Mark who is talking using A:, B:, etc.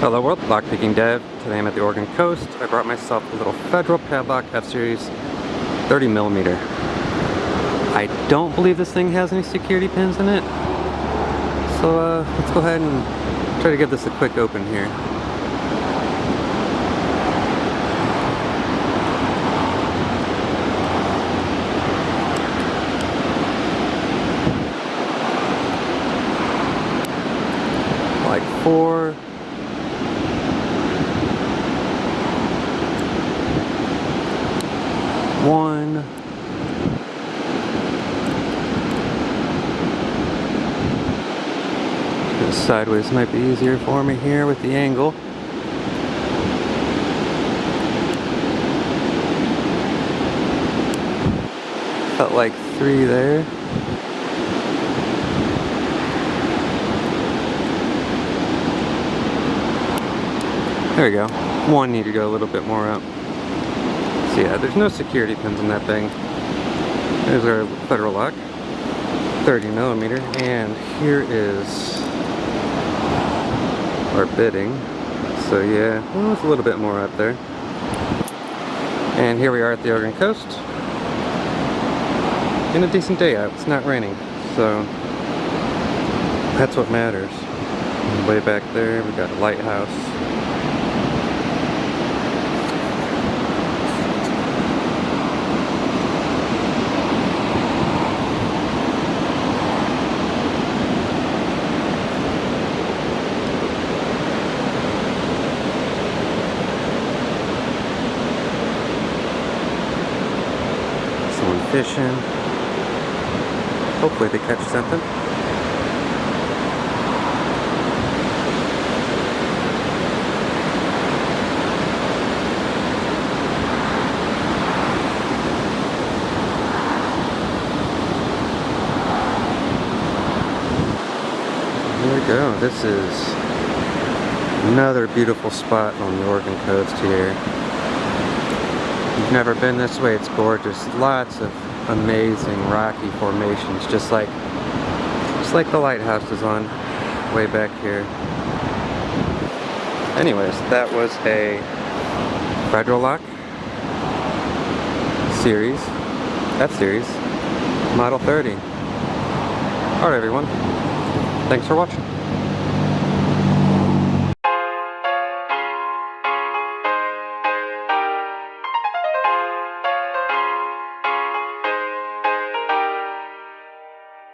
A: Hello world, lockpicking dev. Today I'm at the Oregon coast. I brought myself a little Federal Padlock F-Series 30 millimeter. I don't believe this thing has any security pins in it. So uh, let's go ahead and try to give this a quick open here. Like four one. Sideways might be easier for me here with the angle. Felt like three there. There we go. One need to go a little bit more up. Yeah, there's no security pins on that thing. There's our federal lock, 30 millimeter, and here is our bitting. So yeah, well, it's a little bit more up there. And here we are at the Oregon coast. In a decent day out, it's not raining, so that's what matters. Way back there, we got a lighthouse. Fishing. Hopefully they catch something. Here we go. This is another beautiful spot on the Oregon coast here you've never been this way, it's gorgeous. Lots of amazing rocky formations, just like just like the lighthouse is on way back here. Anyways, that was a Federal Lock series, F-Series, Model 30. Alright everyone, thanks for watching.